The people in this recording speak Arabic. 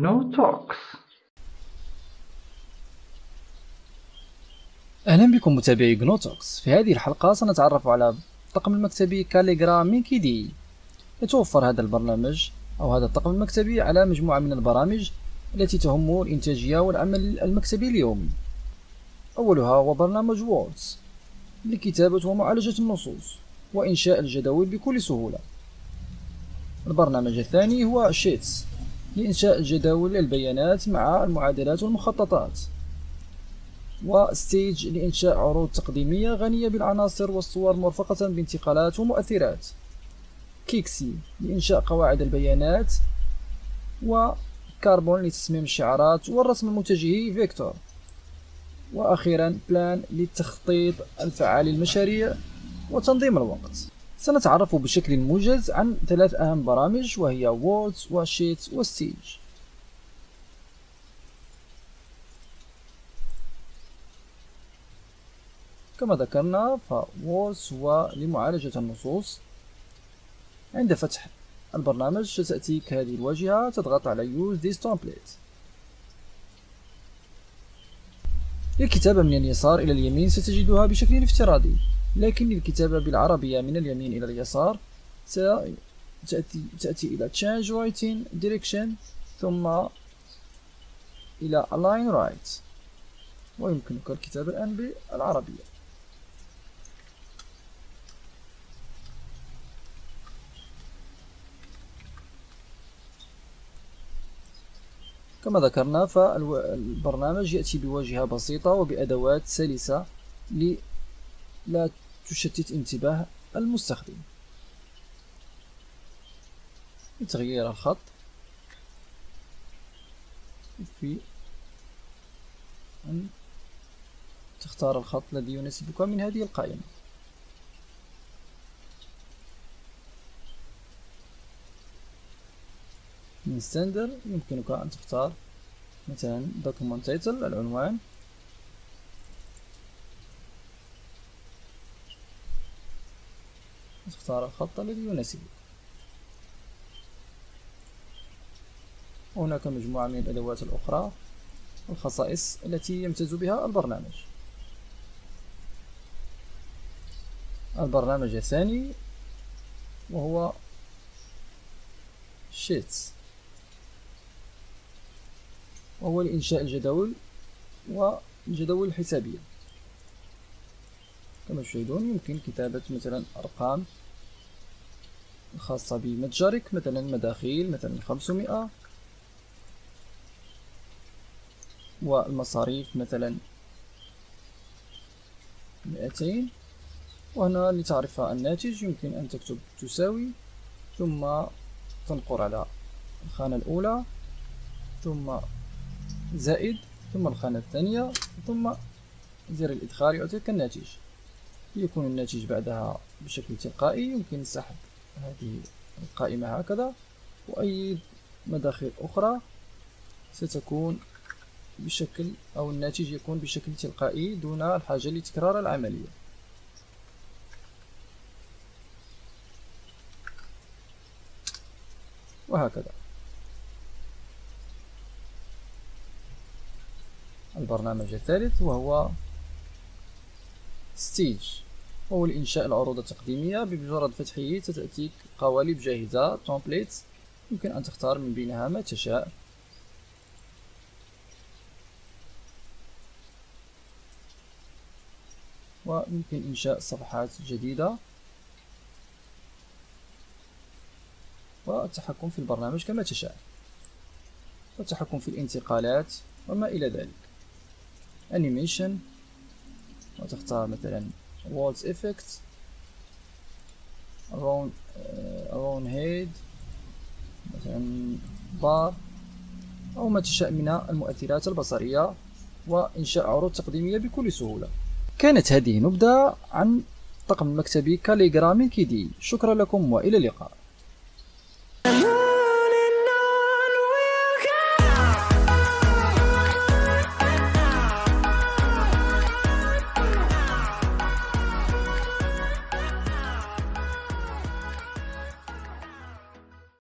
GNU Talks. أهلا بكم متابعي GNU Talks في هذه الحلقة سنتعرف على الطقم المكتبي Calligra من KDE يتوفر هذا البرنامج أو هذا الطقم المكتبي على مجموعة من البرامج التي تهم الإنتاجية والعمل المكتبي اليومي أولها هو برنامج Words لكتابة ومعالجة النصوص وإنشاء الجداول بكل سهولة. البرنامج الثاني هو Sheets لإنشاء الجداول البيانات مع المعادلات والمخططات. و Stage لإنشاء عروض تقديمية غنية بالعناصر والصور مرفقة بانتقالات ومؤثرات. Kexi لإنشاء قواعد البيانات. و Karbon لتصميم الشعارات والرسم المتجهي vector. وأخيرا Plan للتخطيط الفعال للمشاريع وتنظيم الوقت. سنتعرف بشكل موجز عن ثلاث أهم برامج وهي Words و Sheets و Stage كما ذكرنا ف Words هو لمعالجة النصوص. عند فتح البرنامج ستأتيك هذه الواجهة تضغط على Use this template. للكتابة من اليسار إلى اليمين ستجدها بشكل افتراضي. لكن للكتابة بالعربية من اليمين إلى اليسار ستأتي تأتي إلى Change Writing Direction ثم إلى Align Right ويمكنك الكتابة الآن بالعربية. كما ذكرنا فالبرنامج يأتي بواجهة بسيطة وبأدوات سلسة لا تشتت انتباه المستخدم. لتغيير الخط في أن تختار الخط الذي يناسبك من هذه القائمة. من ستاندر يمكنك أن تختار مثلا document title العنوان. تختار الخط الذي يناسبك وهناك مجموعة من الأدوات الأخرى والخصائص التي يمتاز بها البرنامج. البرنامج الثاني وهو شيتس. وهو لإنشاء الجداول والجداول الحسابية. كما تشاهدون يمكن كتابة مثلا أرقام خاصة بمتجرك مثلا مداخيل مثلا خمسمائة. والمصاريف مثلا مئتين. وهنا لتعرف الناتج يمكن أن تكتب تساوي ثم تنقر على الخانة الأولى ثم زائد ثم الخانة الثانية ثم زر الإدخال يعطيك الناتج. يكون الناتج بعدها بشكل تلقائي. يمكن سحب هذه القائمة هكذا. وأي مداخل أخرى ستكون بشكل أو الناتج يكون بشكل تلقائي دون الحاجة لتكرار العملية. وهكذا. البرنامج الثالث وهو Stage. وهو لإنشاء العروض التقديمية بمجرد فتحه ستأتيك قوالب جاهزة templates يمكن أن تختار من بينها ما تشاء. ويمكن إنشاء صفحات جديدة. والتحكم في البرنامج كما تشاء. والتحكم في الانتقالات وما إلى ذلك. Animation. وتختار مثلا walls effects around uh, head مثلا بار أو ما تشاء من المؤثرات البصرية وإنشاء عروض تقديمية بكل سهولة. كانت هذه نبذة عن طقم المكتبي كاليغرامي كيدي شكرا لكم وإلى اللقاء.